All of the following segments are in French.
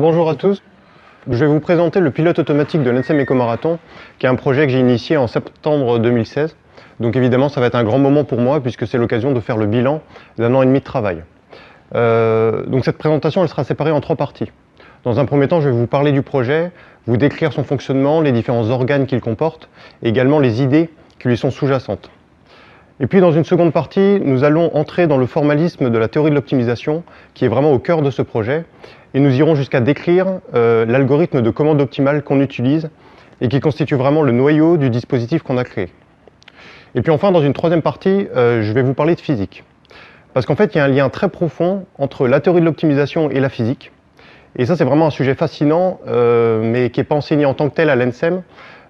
Bonjour à tous. Je vais vous présenter le pilote automatique de l'NSM Éco-Marathon, qui est un projet que j'ai initié en septembre 2016. Donc évidemment, ça va être un grand moment pour moi, puisque c'est l'occasion de faire le bilan d'un an et demi de travail. Euh, donc cette présentation, elle sera séparée en trois parties. Dans un premier temps, je vais vous parler du projet, vous décrire son fonctionnement, les différents organes qu'il comporte, et également les idées qui lui sont sous-jacentes. Et puis dans une seconde partie, nous allons entrer dans le formalisme de la théorie de l'optimisation, qui est vraiment au cœur de ce projet, et nous irons jusqu'à décrire euh, l'algorithme de commande optimale qu'on utilise, et qui constitue vraiment le noyau du dispositif qu'on a créé. Et puis enfin, dans une troisième partie, euh, je vais vous parler de physique. Parce qu'en fait, il y a un lien très profond entre la théorie de l'optimisation et la physique, et ça, c'est vraiment un sujet fascinant, euh, mais qui n'est pas enseigné en tant que tel à l'ENSEM,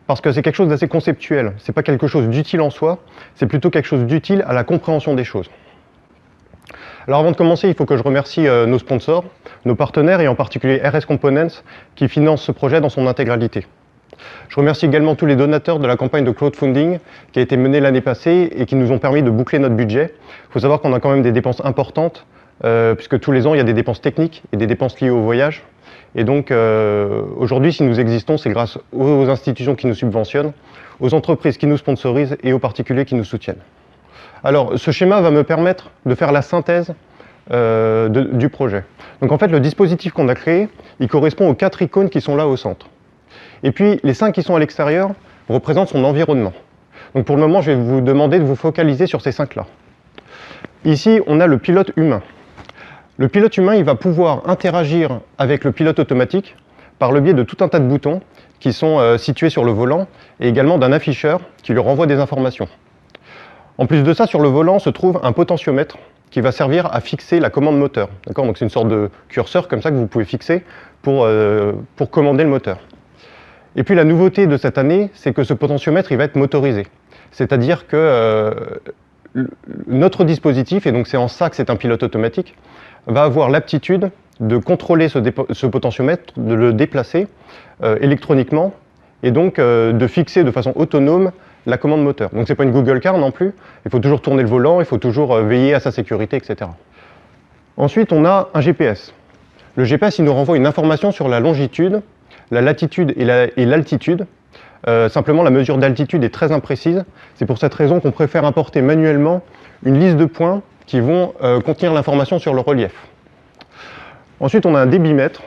parce que c'est quelque chose d'assez conceptuel. Ce n'est pas quelque chose d'utile en soi, c'est plutôt quelque chose d'utile à la compréhension des choses. Alors avant de commencer, il faut que je remercie euh, nos sponsors, nos partenaires et en particulier RS Components qui financent ce projet dans son intégralité. Je remercie également tous les donateurs de la campagne de crowdfunding qui a été menée l'année passée et qui nous ont permis de boucler notre budget. Il faut savoir qu'on a quand même des dépenses importantes, euh, puisque tous les ans, il y a des dépenses techniques et des dépenses liées au voyage. Et donc, euh, aujourd'hui, si nous existons, c'est grâce aux institutions qui nous subventionnent, aux entreprises qui nous sponsorisent et aux particuliers qui nous soutiennent. Alors, ce schéma va me permettre de faire la synthèse euh, du projet. Donc en fait, le dispositif qu'on a créé, il correspond aux quatre icônes qui sont là au centre. Et puis, les cinq qui sont à l'extérieur représentent son environnement. Donc pour le moment, je vais vous demander de vous focaliser sur ces cinq-là. Ici, on a le pilote humain. Le pilote humain, il va pouvoir interagir avec le pilote automatique par le biais de tout un tas de boutons qui sont euh, situés sur le volant et également d'un afficheur qui lui renvoie des informations. En plus de ça, sur le volant se trouve un potentiomètre qui va servir à fixer la commande moteur. C'est une sorte de curseur comme ça que vous pouvez fixer pour, euh, pour commander le moteur. Et puis la nouveauté de cette année, c'est que ce potentiomètre il va être motorisé. C'est-à-dire que euh, notre dispositif, et donc c'est en ça que c'est un pilote automatique, va avoir l'aptitude de contrôler ce, potentiomètre, de le déplacer euh, électroniquement et donc de fixer de façon autonome la commande moteur. Donc ce n'est pas une Google Car non plus, il faut toujours tourner le volant, il faut toujours euh, veiller à sa sécurité, etc. Ensuite, on a un GPS. Le GPS, nous renvoie une information sur la longitude, la latitude et l'altitude. simplement, la mesure d'altitude est très imprécise. C'est pour cette raison qu'on préfère importer manuellement une liste de points qui vont euh, contenir l'information sur le relief. Ensuite, on a un débitmètre.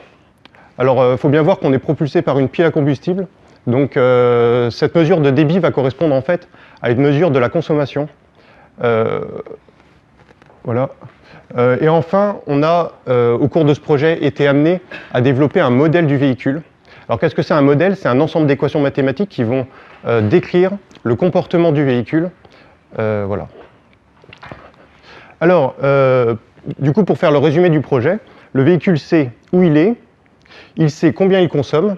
Alors, il euh, faut bien voir qu'on est propulsé par une pile à combustible. Donc, euh, cette mesure de débit va correspondre en fait à une mesure de la consommation. voilà. et enfin, on a, au cours de ce projet, été amené à développer un modèle du véhicule. Alors, qu'est-ce que c'est un modèle? C'est un ensemble d'équations mathématiques qui vont décrire le comportement du véhicule. voilà. Alors, euh, du coup, pour faire le résumé du projet, le véhicule sait où il est, il sait combien il consomme,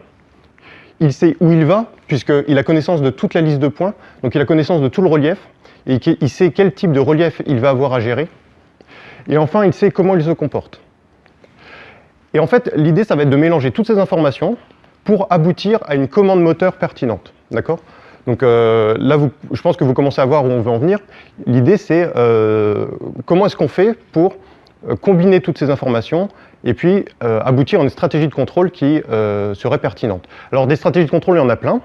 il sait où il va, puisqu'il a connaissance de toute la liste de points, donc il a connaissance de tout le relief, et il sait quel type de relief il va avoir à gérer. Et enfin, il sait comment il se comporte. Et en fait, l'idée, ça va être de mélanger toutes ces informations pour aboutir à une commande moteur pertinente. D'accord? Donc euh, là, je pense que vous commencez à voir où on veut en venir. L'idée, c'est euh, comment est-ce qu'on fait pour euh, combiner toutes ces informations et puis aboutir à une stratégie de contrôle qui serait pertinente. Alors des stratégies de contrôle, il y en a plein.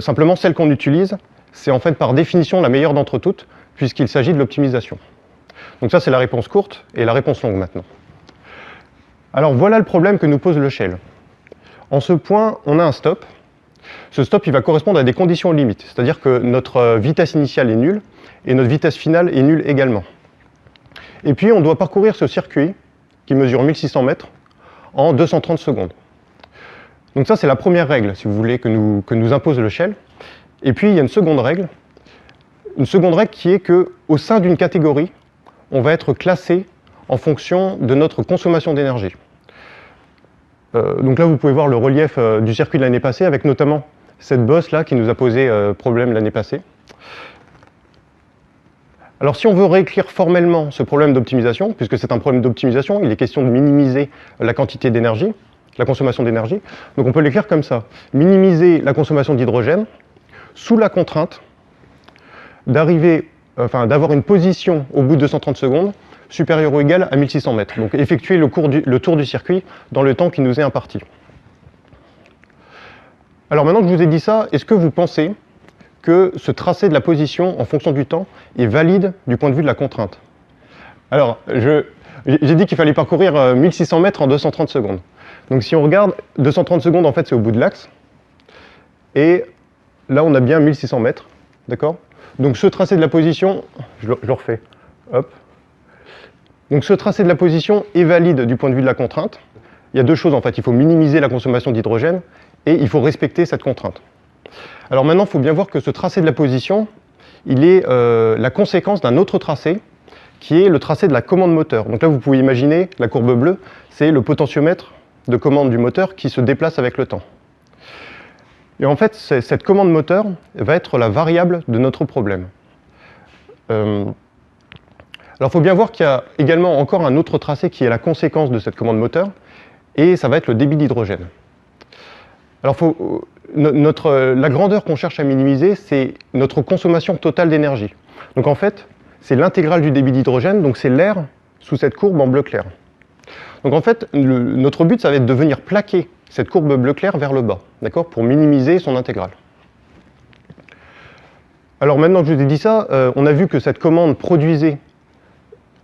simplement, celle qu'on utilise, c'est en fait par définition la meilleure d'entre toutes, puisqu'il s'agit de l'optimisation. Donc ça, c'est la réponse courte et la réponse longue maintenant. Alors voilà le problème que nous pose le shell. En ce point, on a un stop, ce stop, il va correspondre à des conditions limites, c'est-à-dire que notre euh, vitesse initiale est nulle et notre vitesse finale est nulle également. Et puis, on doit parcourir ce circuit qui mesure 1600 mètres en 230 secondes. Donc ça, c'est la première règle, si vous voulez, que nous, que nous impose le shell. Et puis, il y a une seconde règle, une seconde règle qui est qu'au sein d'une catégorie, on va être classé en fonction de notre consommation d'énergie. Euh, donc là, vous pouvez voir le relief euh, du circuit de l'année passée, avec notamment cette bosse là qui nous a posé euh, problème l'année passée. Alors si on veut réécrire formellement ce problème d'optimisation, puisque c'est un problème d'optimisation, il est question de minimiser la quantité d'énergie, la consommation d'énergie, donc on peut l'écrire comme ça. Minimiser la consommation d'hydrogène sous la contrainte d'arriver, enfin d'avoir une position au bout de 230 secondes supérieur ou égal à 1600 mètres. Donc effectuer le, le tour du circuit dans le temps qui nous est imparti. Alors maintenant que je vous ai dit ça, est-ce que vous pensez que ce tracé de la position en fonction du temps est valide du point de vue de la contrainte Alors, j'ai dit qu'il fallait parcourir 1600 euh, mètres en 230 secondes. Donc si on regarde, 230 secondes, en fait, c'est au bout de l'axe. Et là, on a bien 1600 mètres. D'accord? Donc ce tracé de la position, je le, je le refais, hop. Donc ce tracé de la position est valide du point de vue de la contrainte. Il y a deux choses, en fait. Il faut minimiser la consommation d'hydrogène et il faut respecter cette contrainte. Alors maintenant, il faut bien voir que ce tracé de la position, il est euh, la conséquence d'un autre tracé, qui est le tracé de la commande moteur. Donc là, vous pouvez imaginer, la courbe bleue, c'est le potentiomètre de commande du moteur qui se déplace avec le temps. Et en fait, cette commande moteur va être la variable de notre problème. Euh, alors il faut bien voir qu'il y a également encore un autre tracé qui est la conséquence de cette commande moteur, et ça va être le débit d'hydrogène. Alors, euh, la grandeur qu'on cherche à minimiser, c'est notre consommation totale d'énergie. Donc en fait, c'est l'intégrale du débit d'hydrogène, donc c'est l'air sous cette courbe en bleu clair. Donc en fait, notre but, ça va être de venir plaquer cette courbe bleu clair vers le bas, d'accord, pour minimiser son intégrale. Alors maintenant que je vous ai dit ça, euh, on a vu que cette commande produisait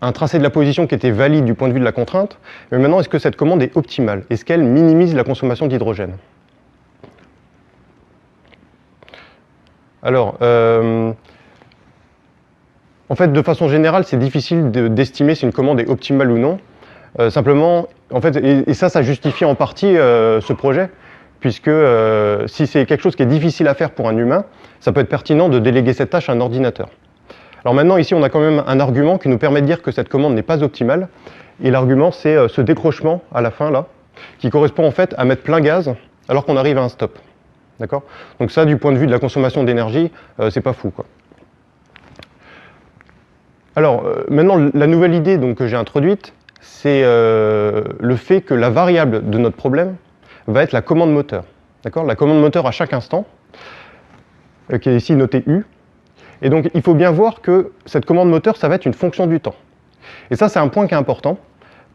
un tracé de la position qui était valide du point de vue de la contrainte, mais maintenant, est-ce que cette commande est optimale? Est-ce qu'elle minimise la consommation d'hydrogène? Alors, euh, en fait, de façon générale, c'est difficile d'estimer si une commande est optimale ou non. Euh, simplement, en fait, et, ça, ça justifie en partie euh, ce projet, puisque si c'est quelque chose qui est difficile à faire pour un humain, ça peut être pertinent de déléguer cette tâche à un ordinateur. Alors maintenant, ici, on a quand même un argument qui nous permet de dire que cette commande n'est pas optimale, et l'argument, c'est ce décrochement à la fin, là, qui correspond en fait à mettre plein gaz alors qu'on arrive à un stop. D'accord? Donc ça, du point de vue de la consommation d'énergie, euh, c'est pas fou. Quoi. Alors, euh, maintenant, la nouvelle idée que j'ai introduite, c'est euh, le fait que la variable de notre problème va être la commande moteur. D'accord? La commande moteur à chaque instant, qui est ici notée U. Et donc, il faut bien voir que cette commande moteur, ça va être une fonction du temps. Et ça, c'est un point qui est important,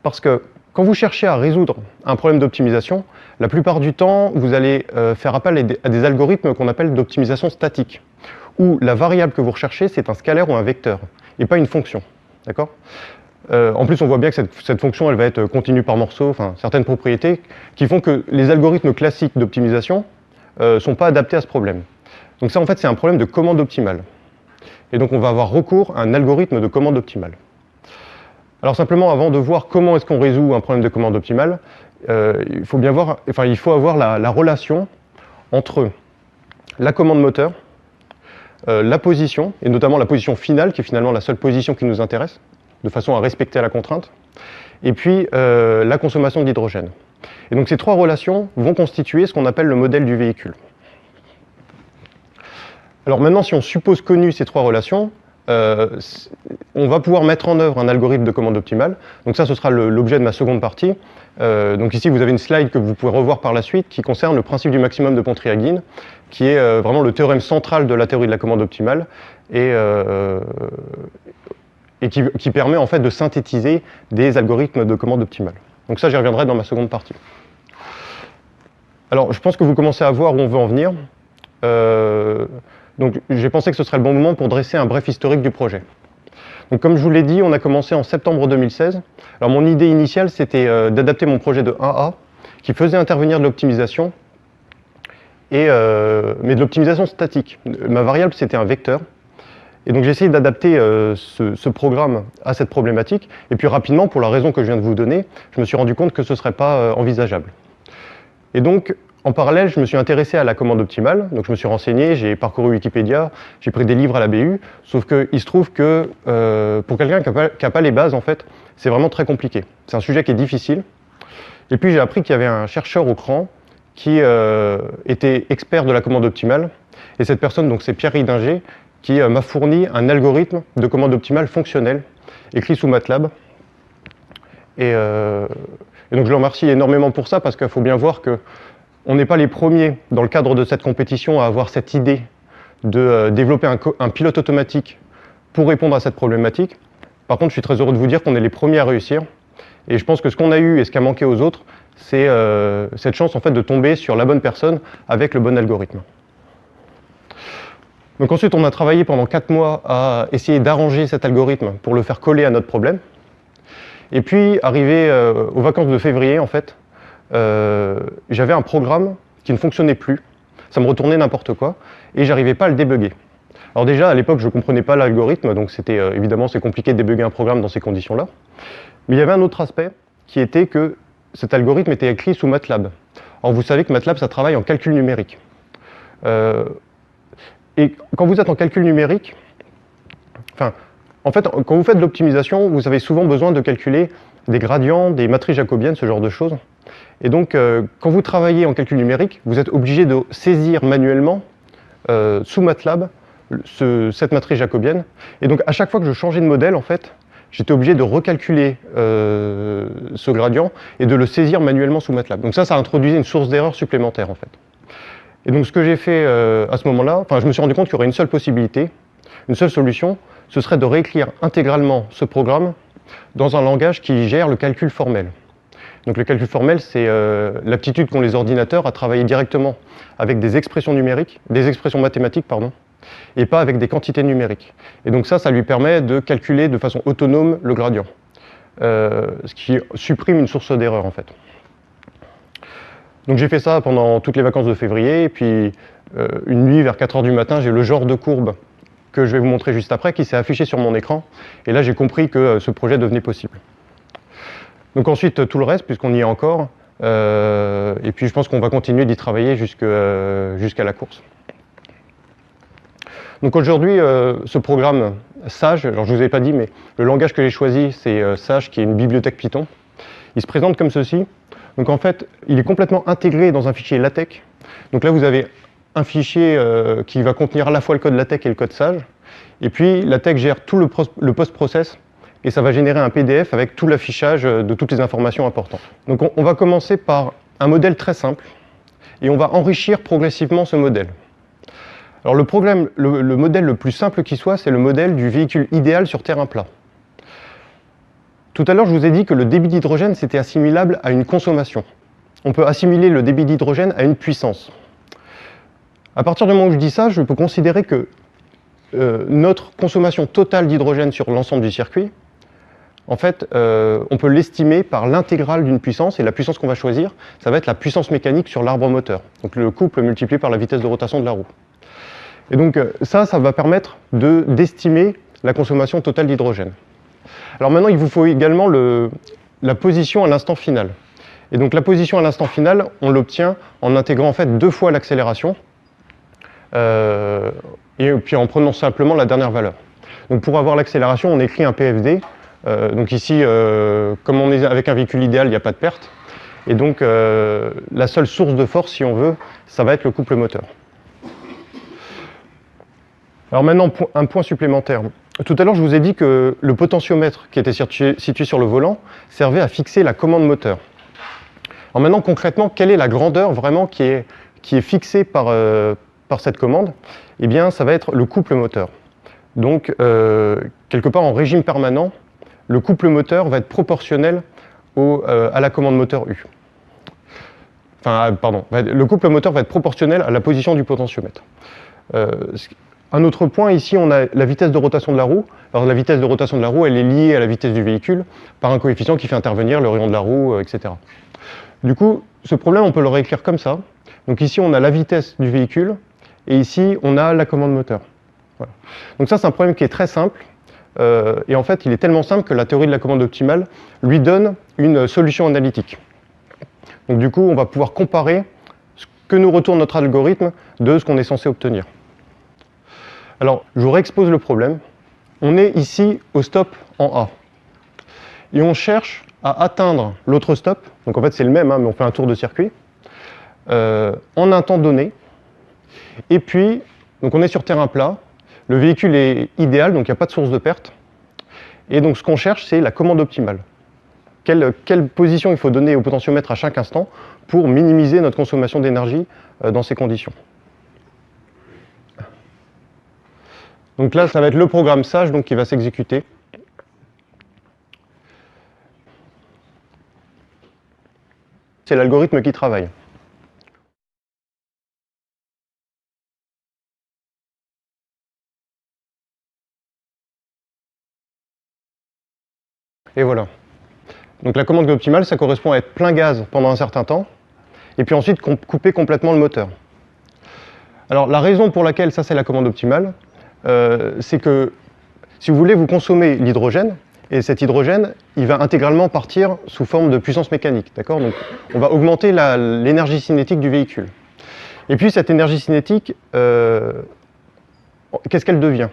parce que quand vous cherchez à résoudre un problème d'optimisation, la plupart du temps, vous allez euh, faire appel à des, algorithmes qu'on appelle d'optimisation statique, où la variable que vous recherchez, c'est un scalaire ou un vecteur, et pas une fonction. D'accord? Euh, En plus, on voit bien que cette, fonction, elle va être continue par morceau, enfin, certaines propriétés qui font que les algorithmes classiques d'optimisation ne euh, sont pas adaptés à ce problème. Donc ça, en fait, c'est un problème de commande optimale. Et donc, on va avoir recours à un algorithme de commande optimale. Alors simplement, avant de voir comment est-ce qu'on résout un problème de commande optimale, euh, il faut bien voir, enfin, il faut avoir la, relation entre la commande moteur, euh, la position, et notamment la position finale, qui est finalement la seule position qui nous intéresse, de façon à respecter la contrainte, et puis euh, la consommation d'hydrogène. Et donc ces trois relations vont constituer ce qu'on appelle le modèle du véhicule. Alors maintenant, si on suppose connu ces trois relations, euh, on va pouvoir mettre en œuvre un algorithme de commande optimale. Donc ça, ce sera l'objet de ma seconde partie. Euh, donc ici, vous avez une slide que vous pouvez revoir par la suite qui concerne le principe du maximum de Pontriagin, qui est euh, vraiment le théorème central de la théorie de la commande optimale et, et qui, qui, permet en fait de synthétiser des algorithmes de commande optimale. Donc ça, j'y reviendrai dans ma seconde partie. Alors, je pense que vous commencez à voir où on veut en venir. Donc j'ai pensé que ce serait le bon moment pour dresser un bref historique du projet. Donc comme je vous l'ai dit, on a commencé en septembre 2016. Alors mon idée initiale, c'était euh, d'adapter mon projet de 1A, qui faisait intervenir de l'optimisation, euh, mais de l'optimisation statique. Ma variable, c'était un vecteur. Et donc j'ai essayé d'adapter euh, ce, ce, programme à cette problématique. Et puis rapidement, pour la raison que je viens de vous donner, je me suis rendu compte que ce ne serait pas envisageable. Et donc, en parallèle, je me suis intéressé à la commande optimale, donc je me suis renseigné, j'ai parcouru Wikipédia, j'ai pris des livres à la BU, sauf qu'il se trouve que euh, pour quelqu'un qui n'a pas, les bases, en fait, c'est vraiment très compliqué. C'est un sujet qui est difficile. Et puis j'ai appris qu'il y avait un chercheur au CRAN qui euh, était expert de la commande optimale, et cette personne, donc c'est Pierre Ridinger, qui euh, m'a fourni un algorithme de commande optimale fonctionnel, écrit sous MATLAB. Et donc je le remercie énormément pour ça, parce qu'il faut bien voir que on n'est pas les premiers dans le cadre de cette compétition à avoir cette idée de euh, développer un, pilote automatique pour répondre à cette problématique. Par contre, je suis très heureux de vous dire qu'on est les premiers à réussir. Et je pense que ce qu'on a eu et ce qui a manqué aux autres, c'est euh, cette chance en fait de tomber sur la bonne personne avec le bon algorithme. Donc ensuite, on a travaillé pendant 4 mois à essayer d'arranger cet algorithme pour le faire coller à notre problème. Et puis, arrivé euh, aux vacances de février, en fait, euh, j'avais un programme qui ne fonctionnait plus. Ça me retournait n'importe quoi, et j'arrivais pas à le débugger. Alors déjà, à l'époque, je ne comprenais pas l'algorithme, donc c'était évidemment c'est compliqué de débugger un programme dans ces conditions-là. Mais il y avait un autre aspect qui était que cet algorithme était écrit sous MATLAB. Alors vous savez que MATLAB, ça travaille en calcul numérique. Euh, et quand vous êtes en calcul numérique, enfin, en fait, quand vous faites de l'optimisation, vous avez souvent besoin de calculer des gradients, des matrices jacobiennes, ce genre de choses. Et donc, euh, quand vous travaillez en calcul numérique, vous êtes obligé de saisir manuellement, euh, sous MATLAB, cette matrice jacobienne. Et donc, à chaque fois que je changeais de modèle, en fait, j'étais obligé de recalculer euh, ce gradient et de le saisir manuellement sous MATLAB. Donc ça, ça introduisait une source d'erreur supplémentaire en fait. Et donc ce que j'ai fait à ce moment-là, enfin je me suis rendu compte qu'il y aurait une seule possibilité, une seule solution, ce serait de réécrire intégralement ce programme dans un langage qui gère le calcul formel. Donc le calcul formel, c'est euh, l'aptitude qu'ont les ordinateurs à travailler directement avec des expressions numériques, des expressions mathématiques, pardon, et pas avec des quantités numériques. Et donc ça, ça lui permet de calculer de façon autonome le gradient, euh, ce qui supprime une source d'erreur en fait. Donc j'ai fait ça pendant toutes les vacances de février, et puis euh, une nuit vers 4 heures du matin, j'ai le genre de courbe que je vais vous montrer juste après, qui s'est affiché sur mon écran, et là j'ai compris que ce projet devenait possible. Donc ensuite, tout le reste, puisqu'on y est encore, et puis je pense qu'on va continuer d'y travailler jusqu'à la course. Donc aujourd'hui, euh, ce programme Sage, alors je ne vous ai pas dit, mais le langage que j'ai choisi, c'est euh, Sage, qui est une bibliothèque Python. Il se présente comme ceci. Donc en fait, il est complètement intégré dans un fichier LaTeX. Donc là, vous avez un fichier euh, qui va contenir à la fois le code LaTeX et le code Sage. Et puis, LaTeX gère tout le, post-process et ça va générer un PDF avec tout l'affichage de toutes les informations importantes. Donc on va commencer par un modèle très simple et on va enrichir progressivement ce modèle. Alors le, problème, le, modèle le plus simple qui soit, c'est le modèle du véhicule idéal sur terrain plat. Tout à l'heure, je vous ai dit que le débit d'hydrogène, c'était assimilable à une consommation. On peut assimiler le débit d'hydrogène à une puissance. À partir du moment où je dis ça, je peux considérer que euh, notre consommation totale d'hydrogène sur l'ensemble du circuit, en fait, euh, on peut l'estimer par l'intégrale d'une puissance, et la puissance qu'on va choisir, ça va être la puissance mécanique sur l'arbre moteur, donc le couple multiplié par la vitesse de rotation de la roue. Et donc euh, ça, ça va permettre d'estimer la consommation totale d'hydrogène. Alors maintenant, il vous faut également la position à l'instant final. Et donc la position à l'instant final, on l'obtient en intégrant en fait deux fois l'accélération, euh, et puis en prenant simplement la dernière valeur. Donc pour avoir l'accélération, on écrit un PFD. Euh, donc ici, comme on est avec un véhicule idéal, il n'y a pas de perte. Et donc la seule source de force, si on veut, ça va être le couple moteur. Alors maintenant, un point supplémentaire. Tout à l'heure, je vous ai dit que le potentiomètre qui était situé sur le volant servait à fixer la commande moteur. Alors maintenant, concrètement, quelle est la grandeur vraiment qui est, qui est fixée par, euh, par cette commande? Eh bien, ça va être le couple moteur. Donc, euh, quelque part en régime permanent, le couple moteur va être proportionnel euh, à la commande moteur U. Enfin, pardon, le couple moteur va être proportionnel à la position du potentiomètre. Un autre point, ici, on a la vitesse de rotation de la roue. Alors la vitesse de rotation de la roue, elle est liée à la vitesse du véhicule par un coefficient qui fait intervenir le rayon de la roue, euh, etc. Du coup, ce problème, on peut le réécrire comme ça. Donc ici, on a la vitesse du véhicule, et ici, on a la commande moteur. Donc ça, c'est un problème qui est très simple, euh, et en fait, il est tellement simple que la théorie de la commande optimale lui donne une solution analytique. Donc du coup, on va pouvoir comparer ce que nous retourne notre algorithme de ce qu'on est censé obtenir. Alors, je vous réexpose le problème. On est ici au stop en A. Et on cherche à atteindre l'autre stop, donc en fait c'est le même, hein, mais on fait un tour de circuit, euh, en un temps donné. Et puis, on est sur terrain plat, le véhicule est idéal, donc il n'y a pas de source de perte. Et donc ce qu'on cherche, c'est la commande optimale. Quelle, position il faut donner au potentiomètre à chaque instant pour minimiser notre consommation d'énergie euh, dans ces conditions. Donc là, ça va être le programme SAGE donc, qui va s'exécuter. C'est l'algorithme qui travaille. Et voilà. Donc la commande optimale, ça correspond à être plein gaz pendant un certain temps, et puis ensuite couper complètement le moteur. Alors la raison pour laquelle ça c'est la commande optimale, euh, c'est que si vous voulez, vous consommez l'hydrogène, et cet hydrogène, il va intégralement partir sous forme de puissance mécanique. D'accord? Donc on va augmenter l'énergie cinétique du véhicule. Et puis cette énergie cinétique, euh, qu'est-ce qu'elle devient?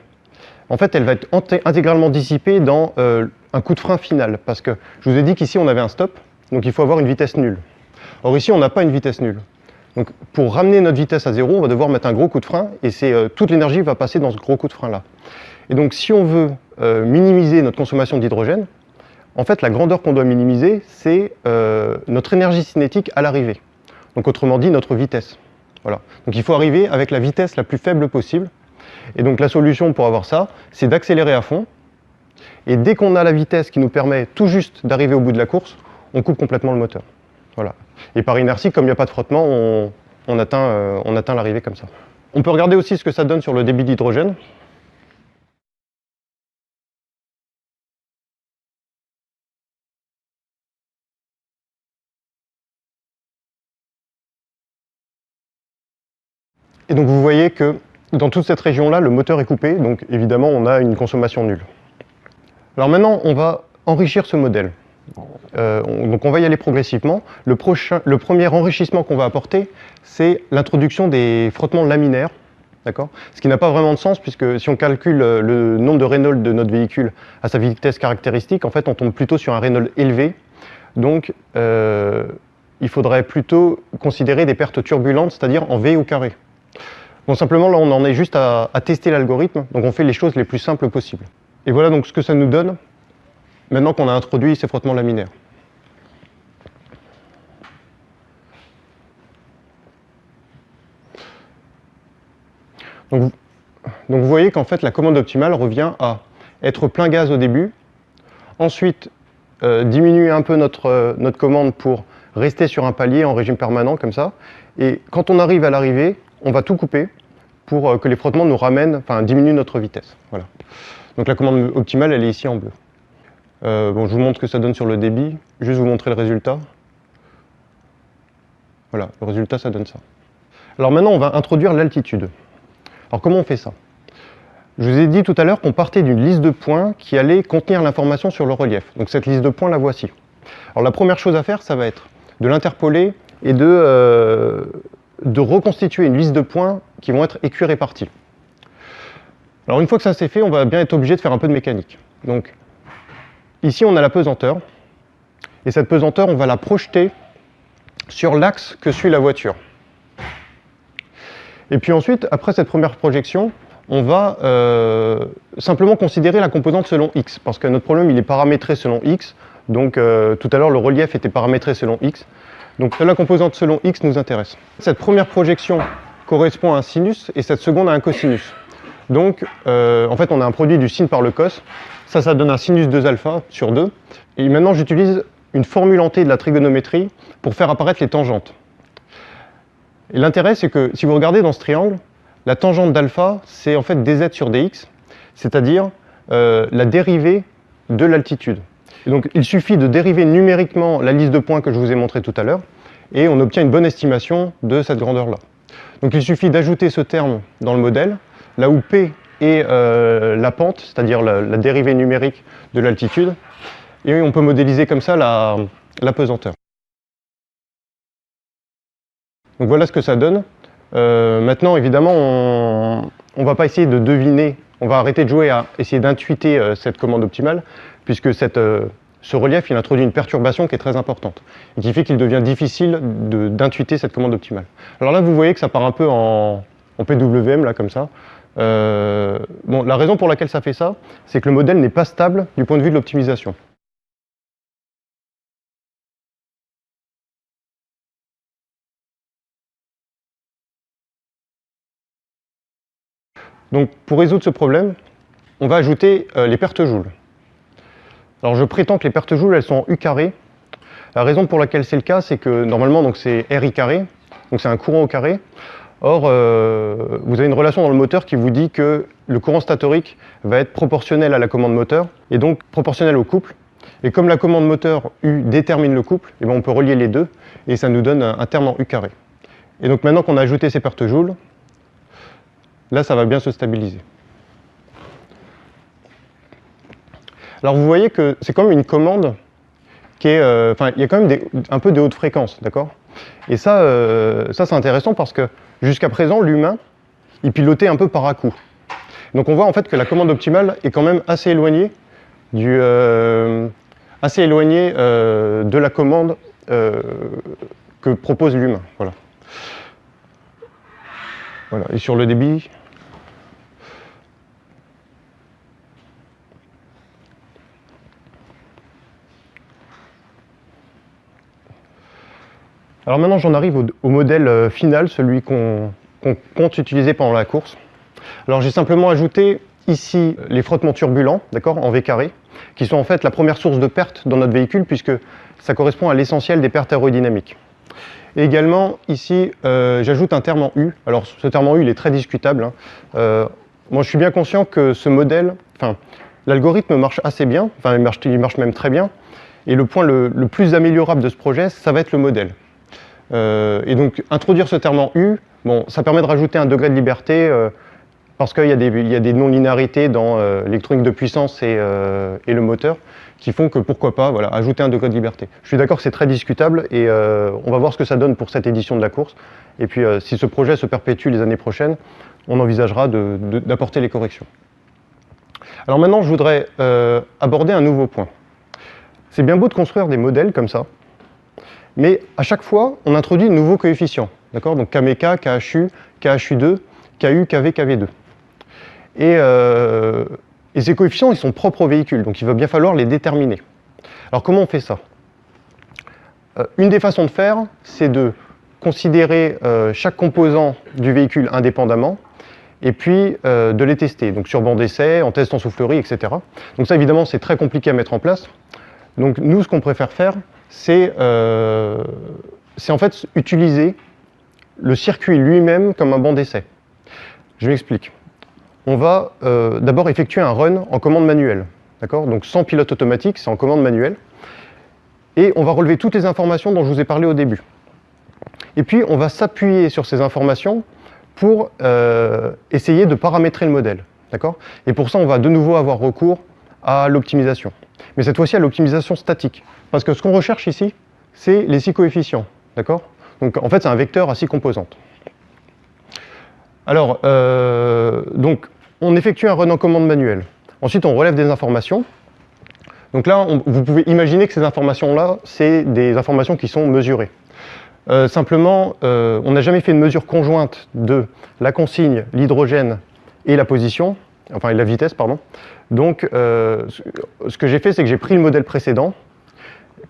En fait, elle va être intégralement dissipée dans euh, un coup de frein final. Parce que je vous ai dit qu'ici, on avait un stop, donc il faut avoir une vitesse nulle. Or ici, on n'a pas une vitesse nulle. Donc pour ramener notre vitesse à zéro, on va devoir mettre un gros coup de frein, et euh, toute l'énergie va passer dans ce gros coup de frein-là. Et donc si on veut euh, minimiser notre consommation d'hydrogène, en fait la grandeur qu'on doit minimiser, c'est notre énergie cinétique à l'arrivée. Donc autrement dit, notre vitesse. Voilà. Donc il faut arriver avec la vitesse la plus faible possible. Et donc la solution pour avoir ça, c'est d'accélérer à fond, et dès qu'on a la vitesse qui nous permet tout juste d'arriver au bout de la course, on coupe complètement le moteur. Voilà. Et par inertie, comme il n'y a pas de frottement, on, euh, on atteint l'arrivée comme ça. On peut regarder aussi ce que ça donne sur le débit d'hydrogène. Et donc vous voyez que dans toute cette région-là, le moteur est coupé, donc évidemment on a une consommation nulle. Alors maintenant, on va enrichir ce modèle. Euh, donc on va y aller progressivement. Le, premier enrichissement qu'on va apporter, c'est l'introduction des frottements laminaires. Ce qui n'a pas vraiment de sens, puisque si on calcule euh, le nombre de Reynolds de notre véhicule à sa vitesse caractéristique, en fait on tombe plutôt sur un Reynolds élevé. Donc euh, il faudrait plutôt considérer des pertes turbulentes, c'est-à-dire en V au carré. Bon, simplement là on en est juste à, tester l'algorithme, donc on fait les choses les plus simples possibles. Et voilà donc ce que ça nous donne maintenant qu'on a introduit ces frottements laminaires. Donc, vous voyez qu'en fait la commande optimale revient à être plein gaz au début, ensuite euh, diminuer un peu euh, notre commande pour rester sur un palier en régime permanent comme ça, et quand on arrive à l'arrivée, on va tout couper pour euh, que les frottements nous ramènent, enfin diminuent notre vitesse. Voilà. Donc la commande optimale, elle est ici en bleu. Euh, bon, je vous montre ce que ça donne sur le débit, juste vous montrer le résultat. Voilà, le résultat, ça donne ça. Alors maintenant, on va introduire l'altitude. Alors comment on fait ça? Je vous ai dit tout à l'heure qu'on partait d'une liste de points qui allait contenir l'information sur le relief. Donc cette liste de points, la voici. Alors la première chose à faire, ça va être de l'interpoler et de, euh, de reconstituer une liste de points qui vont être écuits répartis. Alors une fois que ça c'est fait, on va bien être obligé de faire un peu de mécanique. Donc ici on a la pesanteur, et cette pesanteur on va la projeter sur l'axe que suit la voiture. Et puis ensuite, après cette première projection, on va euh, simplement considérer la composante selon x, parce que notre problème il est paramétré selon x, donc euh, tout à l'heure le relief était paramétré selon x, donc la composante selon x nous intéresse. Cette première projection correspond à un sinus et cette seconde à un cosinus. Donc, euh, en fait, on a un produit du sin par le cos. Ça, ça donne un sinus 2 alpha sur 2. Et maintenant, j'utilise une formule hantée de la trigonométrie pour faire apparaître les tangentes. Et l'intérêt, c'est que si vous regardez dans ce triangle, la tangente d'alpha, c'est en fait dz sur dx, c'est-à-dire euh, la dérivée de l'altitude. Il suffit de dériver numériquement la liste de points que je vous ai montré tout à l'heure, et on obtient une bonne estimation de cette grandeur-là. Donc, il suffit d'ajouter ce terme dans le modèle, là où P est euh, la pente, c'est-à-dire la, dérivée numérique de l'altitude, et on peut modéliser comme ça la, pesanteur. Donc voilà ce que ça donne. Euh, maintenant, évidemment, on ne va pas essayer de deviner, on va arrêter de jouer à essayer d'intuiter euh, cette commande optimale, puisque ce relief il introduit une perturbation qui est très importante, et qui fait qu'il devient difficile d'intuiter cette commande optimale. Alors là, vous voyez que ça part un peu en, en PWM, là, comme ça. Euh, bon, la raison pour laquelle ça fait ça, c'est que le modèle n'est pas stable du point de vue de l'optimisation. Donc pour résoudre ce problème, on va ajouter euh, les pertes joules. Alors je prétends que les pertes joules, elles sont en U carré. La raison pour laquelle c'est le cas, c'est que normalement, c'est RI carré, donc c'est un courant au carré. Or, euh, vous avez une relation dans le moteur qui vous dit que le courant statorique va être proportionnel à la commande moteur, et donc proportionnel au couple. Et comme la commande moteur U détermine le couple, eh bien on peut relier les deux, et ça nous donne un, terme en U carré. Et donc maintenant qu'on a ajouté ces pertes joules, là ça va bien se stabiliser. Alors vous voyez que c'est comme une commande qui est... Euh, enfin, il y a quand même un peu de haute fréquence, d'accord? Et ça, euh, ça c'est intéressant parce que jusqu'à présent, l'humain, il pilotait un peu par à-coup. Donc on voit en fait que la commande optimale est quand même assez éloignée, du, euh, assez éloignée de la commande que propose l'humain. Voilà. voilà. Et sur le débit, Alors maintenant j'en arrive au, modèle euh, final, celui qu'on compte utiliser pendant la course. Alors j'ai simplement ajouté ici les frottements turbulents, d'accord, en V carré, qui sont en fait la première source de perte dans notre véhicule puisque ça correspond à l'essentiel des pertes aérodynamiques. Et également ici euh, j'ajoute un terme en U. Alors ce terme en U il est très discutable. Hein. Euh, moi je suis bien conscient que ce modèle, enfin l'algorithme marche assez bien, enfin il marche, il marche, même très bien. Et le point le plus améliorable de ce projet, ça va être le modèle. Euh, et donc, introduire ce terme en U, bon, ça permet de rajouter un degré de liberté euh, parce qu'il y, a des non-linéarités dans euh, l'électronique de puissance et, le moteur qui font que pourquoi pas voilà, ajouter un degré de liberté. Je suis d'accord que c'est très discutable et on va voir ce que ça donne pour cette édition de la course. Et puis si ce projet se perpétue les années prochaines, on envisagera d'apporter les corrections. Alors maintenant, je voudrais aborder un nouveau point. C'est bien beau de construire des modèles comme ça, mais à chaque fois, on introduit de nouveaux coefficients. D'accord? Donc KMK, KHU, KHU2, KU, KV, KV2. Euh, et, ces coefficients, ils sont propres au véhicule, donc il va bien falloir les déterminer. Alors comment on fait ça? Euh, Une des façons de faire, c'est de considérer euh, chaque composant du véhicule indépendamment, et puis de les tester, donc sur banc d'essai, en test en soufflerie, etc. Donc ça, évidemment, c'est très compliqué à mettre en place. Donc nous, ce qu'on préfère faire, euh, c'est en fait utiliser le circuit lui-même comme un banc d'essai. Je m'explique. On va euh, d'abord effectuer un run en commande manuelle, d'accord? Donc sans pilote automatique, c'est en commande manuelle. Et on va relever toutes les informations dont je vous ai parlé au début. Et puis on va s'appuyer sur ces informations pour euh, essayer de paramétrer le modèle, d'accord? Et pour ça, on va de nouveau avoir recours à l'optimisation. Mais cette fois-ci à l'optimisation statique. Parce que ce qu'on recherche ici, c'est les six coefficients. D'accord? Donc en fait, c'est un vecteur à six composantes. Alors, euh, donc, on effectue un run en commande manuelle. Ensuite, on relève des informations. Donc là, vous pouvez imaginer que ces informations-là, c'est des informations qui sont mesurées. Euh, simplement, euh, on n'a jamais fait une mesure conjointe de la consigne, l'hydrogène et la position, enfin la vitesse, pardon. Donc, ce que j'ai fait, c'est que j'ai pris le modèle précédent,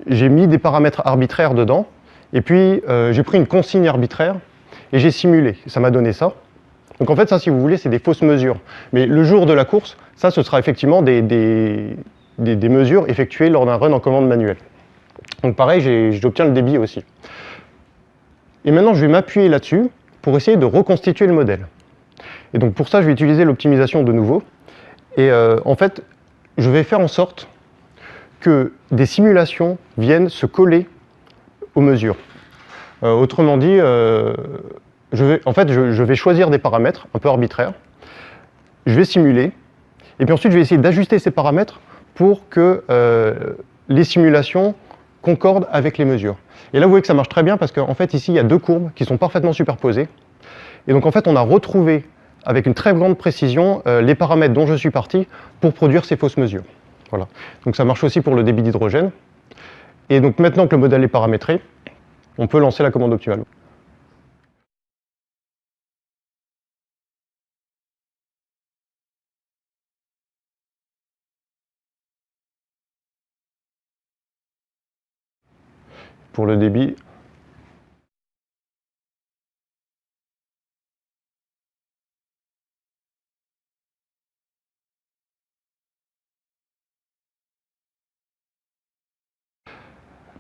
j'ai mis des paramètres arbitraires dedans, et puis euh, j'ai pris une consigne arbitraire, et j'ai simulé. Ça m'a donné ça. Donc en fait, ça, si vous voulez, c'est des fausses mesures. Mais le jour de la course, ça, ce sera effectivement des, des, mesures effectuées lors d'un run en commande manuelle. Donc pareil, j'obtiens le débit aussi. Et maintenant, je vais m'appuyer là-dessus pour essayer de reconstituer le modèle. Et donc pour ça, je vais utiliser l'optimisation de nouveau. Et euh, en fait, je vais faire en sorte que des simulations viennent se coller aux mesures. Euh, autrement dit, euh, je vais, en fait, je, vais choisir des paramètres un peu arbitraires, je vais simuler, et puis ensuite je vais essayer d'ajuster ces paramètres pour que les simulations concordent avec les mesures. Et là, vous voyez que ça marche très bien parce qu'en fait, ici, il y a deux courbes qui sont parfaitement superposées. Et donc, en fait, on a retrouvé avec une très grande précision les paramètres dont je suis parti pour produire ces fausses mesures. Voilà. Donc ça marche aussi pour le débit d'hydrogène. Et donc maintenant que le modèle est paramétré, on peut lancer la commande optimale. Pour le débit,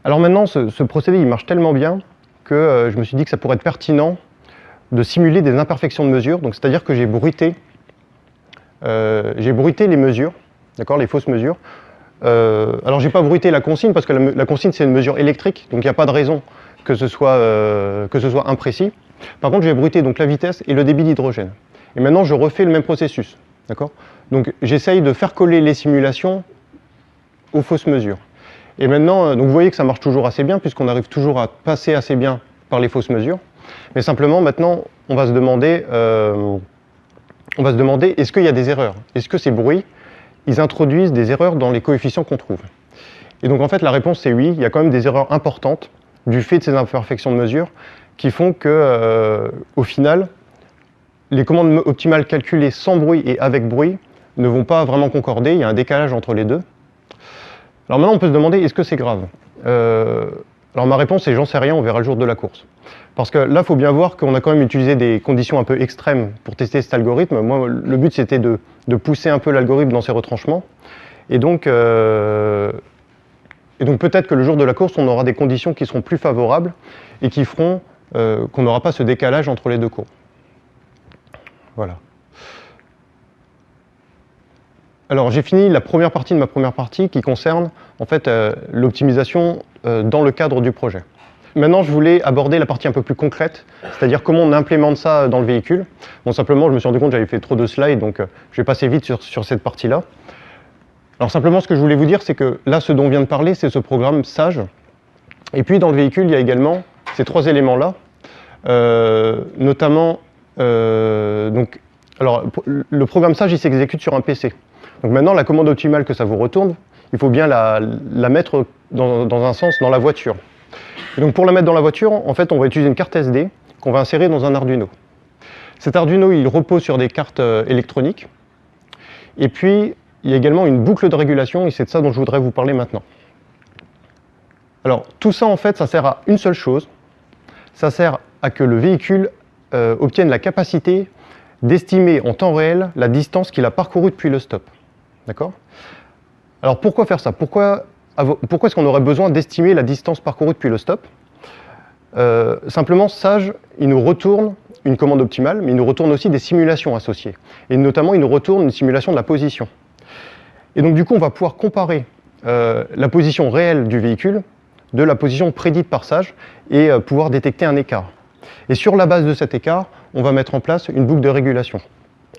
Alors maintenant, ce, procédé il marche tellement bien que euh, je me suis dit que ça pourrait être pertinent de simuler des imperfections de mesure. Donc c'est-à-dire que j'ai bruité, euh, les mesures, d'accord, les fausses mesures. Euh, alors j'ai pas bruité la consigne parce que la, consigne c'est une mesure électrique, donc il n'y a pas de raison que ce soit, imprécis. Par contre j'ai bruité donc la vitesse et le débit d'hydrogène. Et maintenant je refais le même processus. Donc j'essaye de faire coller les simulations aux fausses mesures. Et maintenant, euh, donc vous voyez que ça marche toujours assez bien puisqu'on arrive toujours à passer assez bien par les fausses mesures. Mais simplement, maintenant, on va se demander, euh, demander est-ce qu'il y a des erreurs? Est-ce que ces bruits, ils introduisent des erreurs dans les coefficients qu'on trouve? Et donc en fait, la réponse c'est oui, il y a quand même des erreurs importantes du fait de ces imperfections de mesure qui font que, euh, au final, les commandes optimales calculées sans bruit et avec bruit ne vont pas vraiment concorder, il y a un décalage entre les deux. Alors maintenant, on peut se demander, est-ce que c'est grave euh, Alors ma réponse est, j'en sais rien, on verra le jour de la course. Parce que là, il faut bien voir qu'on a quand même utilisé des conditions un peu extrêmes pour tester cet algorithme. Moi, le but, c'était de, pousser un peu l'algorithme dans ses retranchements. Et donc, euh, peut-être que le jour de la course, on aura des conditions qui seront plus favorables et qui feront euh, qu'on n'aura pas ce décalage entre les deux courbes. Voilà. Alors j'ai fini la première partie de ma première partie qui concerne en fait euh, l'optimisation euh, dans le cadre du projet. Maintenant je voulais aborder la partie un peu plus concrète, c'est-à-dire comment on implémente ça dans le véhicule. Bon simplement je me suis rendu compte que j'avais fait trop de slides donc euh, je vais passer vite sur, cette partie-là. Alors simplement ce que je voulais vous dire c'est que là ce dont on vient de parler c'est ce programme SAGE. Et puis dans le véhicule il y a également ces trois éléments-là, notamment donc, alors, le programme SAGE il s'exécute sur un PC. Donc maintenant, la commande optimale que ça vous retourne, il faut bien la, mettre dans, un sens dans la voiture. donc pour la mettre dans la voiture, en fait, on va utiliser une carte SD qu'on va insérer dans un Arduino. Cet Arduino, il repose sur des cartes euh, électroniques. Et puis, il y a également une boucle de régulation, et c'est de ça dont je voudrais vous parler maintenant. Alors, tout ça, en fait, ça sert à une seule chose. Ça sert à que le véhicule euh, obtienne la capacité d'estimer en temps réel la distance qu'il a parcourue depuis le stop. D'accord Alors pourquoi faire ça? Pourquoi, est-ce qu'on aurait besoin d'estimer la distance parcourue depuis le stop? Euh, Simplement, Sage, il nous retourne une commande optimale, mais il nous retourne aussi des simulations associées. Et notamment, il nous retourne une simulation de la position. Et donc du coup, on va pouvoir comparer euh, la position réelle du véhicule de la position prédite par Sage et euh, pouvoir détecter un écart. Et sur la base de cet écart, on va mettre en place une boucle de régulation.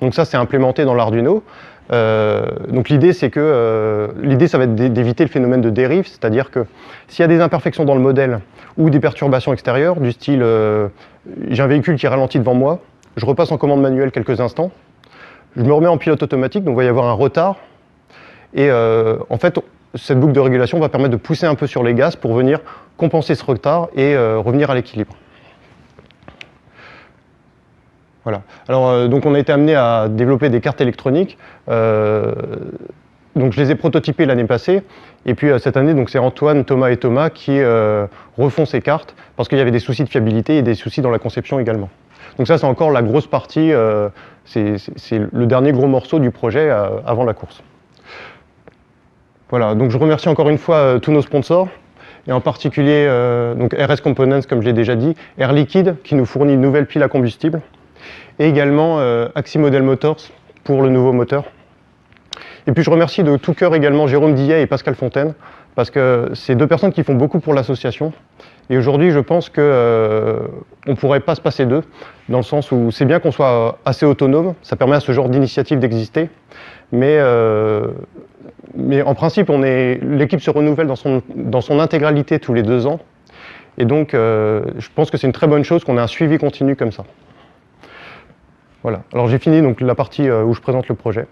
Donc ça, c'est implémenté dans l'Arduino. Euh, donc l'idée, c'est que euh, l'idée, ça va être d'éviter le phénomène de dérive, c'est-à-dire que s'il y a des imperfections dans le modèle ou des perturbations extérieures, du style euh, j'ai un véhicule qui ralentit devant moi, je repasse en commande manuelle quelques instants, je me remets en pilote automatique, donc il va y avoir un retard, et en fait, cette boucle de régulation va permettre de pousser un peu sur les gaz pour venir compenser ce retard et revenir à l'équilibre. Alors, euh, donc on a été amené à développer des cartes électroniques. Euh, donc je les ai prototypées l'année passée. Et puis euh, cette année, c'est Antoine, Thomas et Thomas qui refont ces cartes parce qu'il y avait des soucis de fiabilité et des soucis dans la conception également. Donc ça, c'est encore la grosse partie, c'est le dernier gros morceau du projet avant la course. Voilà, donc je remercie encore une fois tous nos sponsors, et en particulier donc RS Components, comme j'ai déjà dit, Air Liquide, qui nous fournit une nouvelle pile à combustible, et également euh, Axi Model Motors pour le nouveau moteur. Et puis je remercie de tout cœur également Jérôme Dillet et Pascal Fontaine, parce que c'est deux personnes qui font beaucoup pour l'association. Et aujourd'hui, je pense qu'on euh, ne pourrait pas se passer d'eux, dans le sens où c'est bien qu'on soit assez autonome, ça permet à ce genre d'initiative d'exister, mais, euh, en principe, l'équipe se renouvelle dans son intégralité tous les deux ans. Et donc, je pense que c'est une très bonne chose qu'on ait un suivi continu comme ça. Voilà. Alors j'ai fini donc la partie euh, où je présente le projet.